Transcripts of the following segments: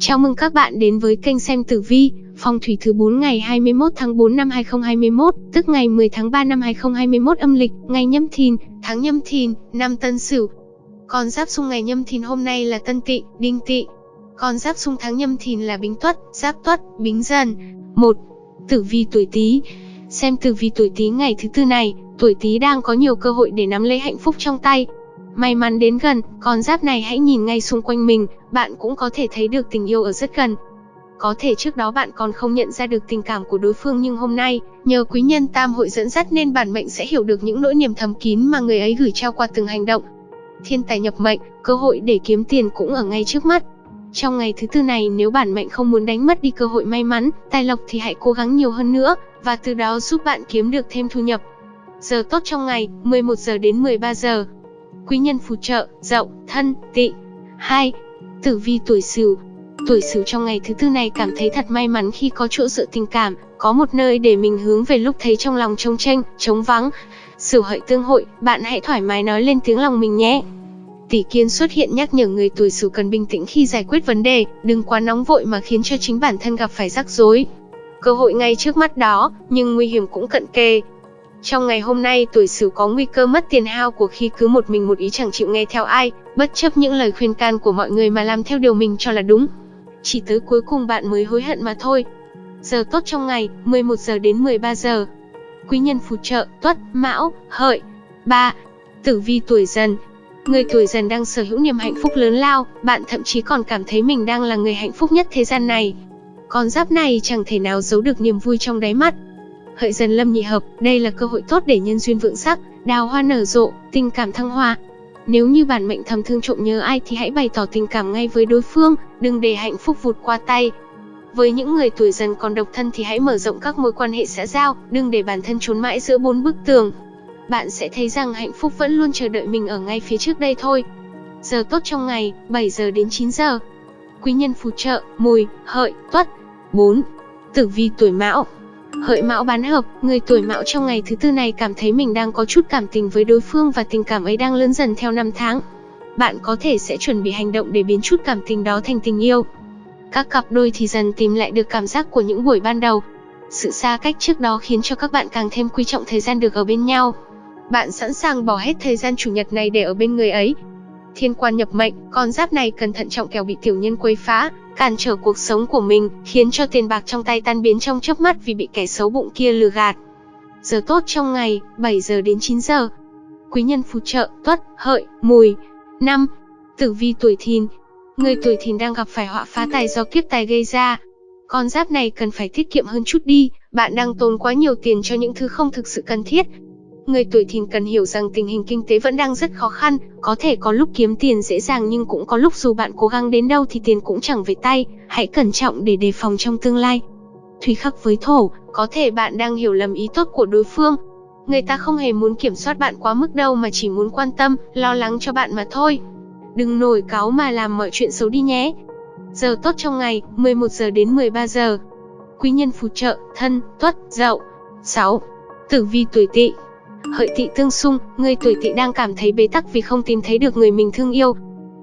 Chào mừng các bạn đến với kênh xem tử vi, phong thủy thứ 4 ngày 21 tháng 4 năm 2021, tức ngày 10 tháng 3 năm 2021 âm lịch, ngày nhâm thìn, tháng nhâm thìn, năm tân sửu. Con giáp xung ngày nhâm thìn hôm nay là tân tỵ, đinh tỵ. Con giáp xung tháng nhâm thìn là bính tuất, giáp tuất, bính dần. 1. Tử vi tuổi Tý. Xem tử vi tuổi Tý ngày thứ tư này, tuổi Tý đang có nhiều cơ hội để nắm lấy hạnh phúc trong tay, May mắn đến gần, con giáp này hãy nhìn ngay xung quanh mình, bạn cũng có thể thấy được tình yêu ở rất gần. Có thể trước đó bạn còn không nhận ra được tình cảm của đối phương nhưng hôm nay, nhờ quý nhân tam hội dẫn dắt nên bản mệnh sẽ hiểu được những nỗi niềm thầm kín mà người ấy gửi trao qua từng hành động. Thiên tài nhập mệnh, cơ hội để kiếm tiền cũng ở ngay trước mắt. Trong ngày thứ tư này nếu bản mệnh không muốn đánh mất đi cơ hội may mắn, tài lộc thì hãy cố gắng nhiều hơn nữa, và từ đó giúp bạn kiếm được thêm thu nhập. Giờ tốt trong ngày, 11 giờ đến 13 giờ, quý nhân phù trợ, dậu, thân, tỵ. 2. Tử vi tuổi Sửu. Tuổi Sửu trong ngày thứ tư này cảm thấy thật may mắn khi có chỗ dựa tình cảm, có một nơi để mình hướng về lúc thấy trong lòng trông tranh, trống vắng. Sửu hợi tương hội, bạn hãy thoải mái nói lên tiếng lòng mình nhé. Tỷ kiên xuất hiện nhắc nhở người tuổi Sửu cần bình tĩnh khi giải quyết vấn đề, đừng quá nóng vội mà khiến cho chính bản thân gặp phải rắc rối. Cơ hội ngay trước mắt đó, nhưng nguy hiểm cũng cận kề, trong ngày hôm nay, tuổi Sửu có nguy cơ mất tiền hao của khi cứ một mình một ý chẳng chịu nghe theo ai, bất chấp những lời khuyên can của mọi người mà làm theo điều mình cho là đúng. Chỉ tới cuối cùng bạn mới hối hận mà thôi. Giờ tốt trong ngày, 11 giờ đến 13 giờ. Quý nhân phù trợ, Tuất, Mão, Hợi. 3. Tử vi tuổi Dần. Người tuổi Dần đang sở hữu niềm hạnh phúc lớn lao, bạn thậm chí còn cảm thấy mình đang là người hạnh phúc nhất thế gian này. Con giáp này chẳng thể nào giấu được niềm vui trong đáy mắt, hợi dần lâm nhị hợp, đây là cơ hội tốt để nhân duyên vượng sắc, đào hoa nở rộ, tình cảm thăng hoa. Nếu như bản mệnh thầm thương trộm nhớ ai thì hãy bày tỏ tình cảm ngay với đối phương, đừng để hạnh phúc vụt qua tay. Với những người tuổi dần còn độc thân thì hãy mở rộng các mối quan hệ xã giao, đừng để bản thân trốn mãi giữa bốn bức tường. Bạn sẽ thấy rằng hạnh phúc vẫn luôn chờ đợi mình ở ngay phía trước đây thôi. Giờ tốt trong ngày, 7 giờ đến 9 giờ. Quý nhân phù trợ, mùi, hợi, tuất. 4. Tử vi tuổi mão Hợi mão bán hợp, người tuổi mão trong ngày thứ tư này cảm thấy mình đang có chút cảm tình với đối phương và tình cảm ấy đang lớn dần theo năm tháng. Bạn có thể sẽ chuẩn bị hành động để biến chút cảm tình đó thành tình yêu. Các cặp đôi thì dần tìm lại được cảm giác của những buổi ban đầu. Sự xa cách trước đó khiến cho các bạn càng thêm quý trọng thời gian được ở bên nhau. Bạn sẵn sàng bỏ hết thời gian chủ nhật này để ở bên người ấy. Thiên quan nhập mệnh, con giáp này cần thận trọng kẻo bị tiểu nhân quấy phá, cản trở cuộc sống của mình, khiến cho tiền bạc trong tay tan biến trong chớp mắt vì bị kẻ xấu bụng kia lừa gạt. Giờ tốt trong ngày, 7 giờ đến 9 giờ. Quý nhân phù trợ, tuất, hợi, mùi. năm Tử vi tuổi thìn. Người tuổi thìn đang gặp phải họa phá tài do kiếp tài gây ra. Con giáp này cần phải tiết kiệm hơn chút đi, bạn đang tốn quá nhiều tiền cho những thứ không thực sự cần thiết, Người tuổi thìn cần hiểu rằng tình hình kinh tế vẫn đang rất khó khăn, có thể có lúc kiếm tiền dễ dàng nhưng cũng có lúc dù bạn cố gắng đến đâu thì tiền cũng chẳng về tay, hãy cẩn trọng để đề phòng trong tương lai. Thủy khắc với thổ, có thể bạn đang hiểu lầm ý tốt của đối phương. Người ta không hề muốn kiểm soát bạn quá mức đâu mà chỉ muốn quan tâm, lo lắng cho bạn mà thôi. Đừng nổi cáo mà làm mọi chuyện xấu đi nhé. Giờ tốt trong ngày, 11 giờ đến 13 giờ. Quý nhân phù trợ, thân, tuất, dậu. 6. Tử vi tuổi tỵ Hợi tỵ tương xung, người tuổi tỵ đang cảm thấy bế tắc vì không tìm thấy được người mình thương yêu.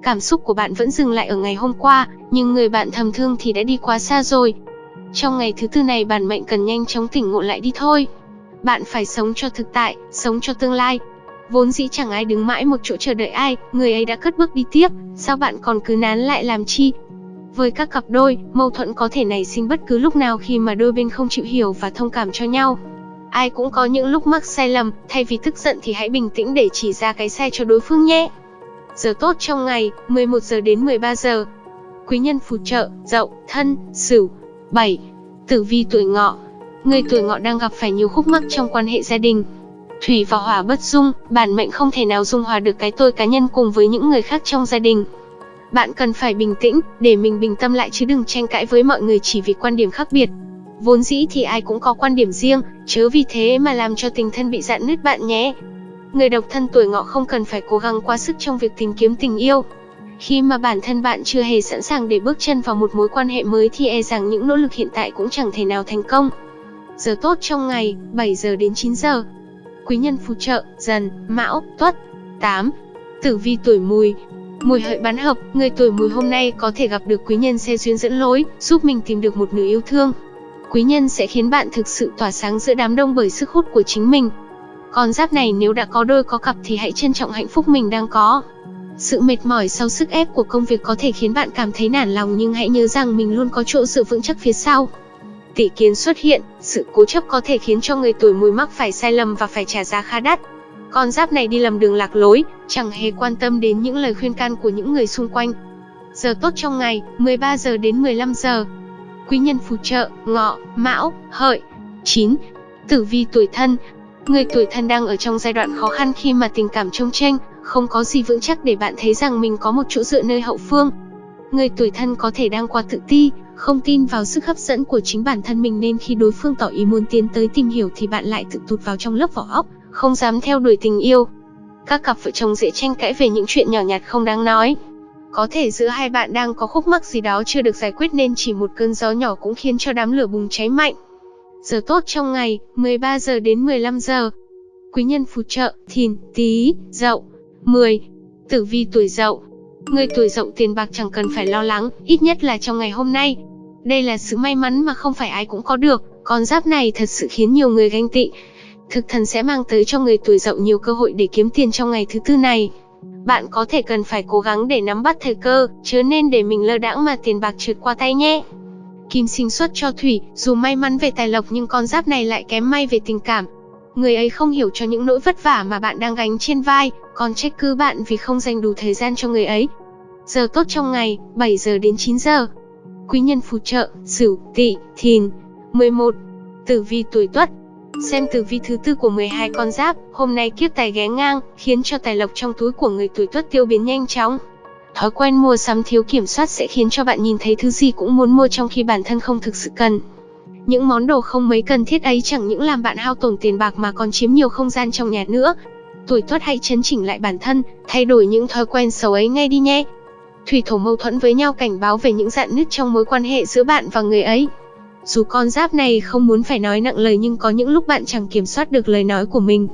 Cảm xúc của bạn vẫn dừng lại ở ngày hôm qua, nhưng người bạn thầm thương thì đã đi quá xa rồi. Trong ngày thứ tư này bản mệnh cần nhanh chóng tỉnh ngộ lại đi thôi. Bạn phải sống cho thực tại, sống cho tương lai. Vốn dĩ chẳng ai đứng mãi một chỗ chờ đợi ai, người ấy đã cất bước đi tiếp, sao bạn còn cứ nán lại làm chi? Với các cặp đôi, mâu thuẫn có thể nảy sinh bất cứ lúc nào khi mà đôi bên không chịu hiểu và thông cảm cho nhau. Ai cũng có những lúc mắc sai lầm, thay vì tức giận thì hãy bình tĩnh để chỉ ra cái sai cho đối phương nhé. Giờ tốt trong ngày, 11 giờ đến 13 giờ. Quý nhân phù trợ, dậu, thân, sửu. 7. Tử vi tuổi ngọ. Người tuổi ngọ đang gặp phải nhiều khúc mắc trong quan hệ gia đình. Thủy và hỏa bất dung, bản mệnh không thể nào dung hòa được cái tôi cá nhân cùng với những người khác trong gia đình. Bạn cần phải bình tĩnh, để mình bình tâm lại chứ đừng tranh cãi với mọi người chỉ vì quan điểm khác biệt. Vốn dĩ thì ai cũng có quan điểm riêng, chớ vì thế mà làm cho tình thân bị dạn nứt bạn nhé. Người độc thân tuổi ngọ không cần phải cố gắng quá sức trong việc tìm kiếm tình yêu. Khi mà bản thân bạn chưa hề sẵn sàng để bước chân vào một mối quan hệ mới thì e rằng những nỗ lực hiện tại cũng chẳng thể nào thành công. Giờ tốt trong ngày, 7 giờ đến 9 giờ. Quý nhân phù trợ, dần, mão, tuất. 8. Tử vi tuổi mùi. Mùi hợi bán hợp, người tuổi mùi hôm nay có thể gặp được quý nhân xe duyên dẫn lối, giúp mình tìm được một nửa yêu thương. Quý nhân sẽ khiến bạn thực sự tỏa sáng giữa đám đông bởi sức hút của chính mình. Con giáp này nếu đã có đôi có cặp thì hãy trân trọng hạnh phúc mình đang có. Sự mệt mỏi sau sức ép của công việc có thể khiến bạn cảm thấy nản lòng nhưng hãy nhớ rằng mình luôn có chỗ dựa vững chắc phía sau. Tỷ kiến xuất hiện, sự cố chấp có thể khiến cho người tuổi mùi mắc phải sai lầm và phải trả giá khá đắt. Con giáp này đi lầm đường lạc lối, chẳng hề quan tâm đến những lời khuyên can của những người xung quanh. Giờ tốt trong ngày, 13 giờ đến 15 giờ. Quý nhân phù trợ, ngọ, mão, hợi. 9. Tử vi tuổi thân, Người tuổi thân đang ở trong giai đoạn khó khăn khi mà tình cảm trông tranh, không có gì vững chắc để bạn thấy rằng mình có một chỗ dựa nơi hậu phương. Người tuổi thân có thể đang qua tự ti, không tin vào sức hấp dẫn của chính bản thân mình nên khi đối phương tỏ ý muốn tiến tới tìm hiểu thì bạn lại tự tụt vào trong lớp vỏ ốc, không dám theo đuổi tình yêu. Các cặp vợ chồng dễ tranh cãi về những chuyện nhỏ nhặt không đáng nói. Có thể giữa hai bạn đang có khúc mắc gì đó chưa được giải quyết nên chỉ một cơn gió nhỏ cũng khiến cho đám lửa bùng cháy mạnh. Giờ tốt trong ngày, 13 giờ đến 15 giờ. Quý nhân phù trợ, thìn, tý, dậu. 10. Tử vi tuổi dậu. Người tuổi dậu tiền bạc chẳng cần phải lo lắng, ít nhất là trong ngày hôm nay. Đây là sự may mắn mà không phải ai cũng có được, con giáp này thật sự khiến nhiều người ganh tị. Thực thần sẽ mang tới cho người tuổi dậu nhiều cơ hội để kiếm tiền trong ngày thứ tư này. Bạn có thể cần phải cố gắng để nắm bắt thời cơ, chứ nên để mình lơ đãng mà tiền bạc trượt qua tay nhé. Kim sinh xuất cho thủy, dù may mắn về tài lộc nhưng con giáp này lại kém may về tình cảm. Người ấy không hiểu cho những nỗi vất vả mà bạn đang gánh trên vai, còn trách cứ bạn vì không dành đủ thời gian cho người ấy. Giờ tốt trong ngày, 7 giờ đến 9 giờ. Quý nhân phù trợ, Sửu, Tỵ, Thìn. 11. Tử vi tuổi Tuất. Xem tử vi thứ tư của 12 con giáp, hôm nay kiếp tài ghé ngang, khiến cho tài lộc trong túi của người tuổi Tuất tiêu biến nhanh chóng. Thói quen mua sắm thiếu kiểm soát sẽ khiến cho bạn nhìn thấy thứ gì cũng muốn mua trong khi bản thân không thực sự cần. Những món đồ không mấy cần thiết ấy chẳng những làm bạn hao tổn tiền bạc mà còn chiếm nhiều không gian trong nhà nữa. Tuổi tuất hãy chấn chỉnh lại bản thân, thay đổi những thói quen xấu ấy ngay đi nhé. Thủy thổ mâu thuẫn với nhau cảnh báo về những dạn nứt trong mối quan hệ giữa bạn và người ấy. Dù con giáp này không muốn phải nói nặng lời nhưng có những lúc bạn chẳng kiểm soát được lời nói của mình.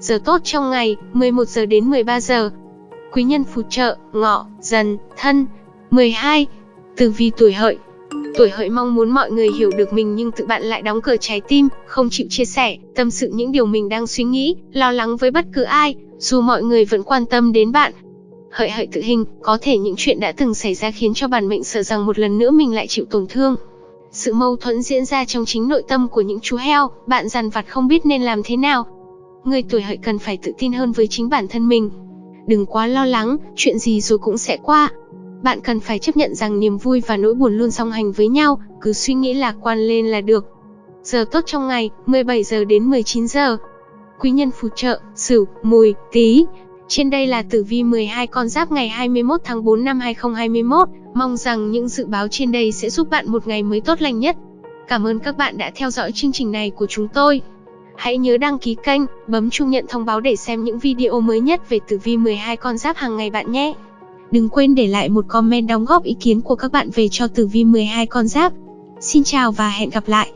Giờ tốt trong ngày, 11 giờ đến 13 giờ. Quý nhân phù trợ, ngọ, dần, thân. 12. Tử vi tuổi hợi, Tuổi hợi mong muốn mọi người hiểu được mình nhưng tự bạn lại đóng cửa trái tim, không chịu chia sẻ, tâm sự những điều mình đang suy nghĩ, lo lắng với bất cứ ai, dù mọi người vẫn quan tâm đến bạn. Hợi hợi tự hình, có thể những chuyện đã từng xảy ra khiến cho bản mệnh sợ rằng một lần nữa mình lại chịu tổn thương. Sự mâu thuẫn diễn ra trong chính nội tâm của những chú heo, bạn dằn vặt không biết nên làm thế nào. Người tuổi hợi cần phải tự tin hơn với chính bản thân mình. Đừng quá lo lắng, chuyện gì rồi cũng sẽ qua, bạn cần phải chấp nhận rằng niềm vui và nỗi buồn luôn song hành với nhau, cứ suy nghĩ lạc quan lên là được. Giờ tốt trong ngày, 17 giờ đến 19 giờ. Quý nhân phù trợ, Sửu, Mùi, Tý. Trên đây là tử vi 12 con giáp ngày 21 tháng 4 năm 2021. Mong rằng những dự báo trên đây sẽ giúp bạn một ngày mới tốt lành nhất. Cảm ơn các bạn đã theo dõi chương trình này của chúng tôi. Hãy nhớ đăng ký kênh, bấm chuông nhận thông báo để xem những video mới nhất về tử vi 12 con giáp hàng ngày bạn nhé. Đừng quên để lại một comment đóng góp ý kiến của các bạn về cho tử vi 12 con giáp. Xin chào và hẹn gặp lại!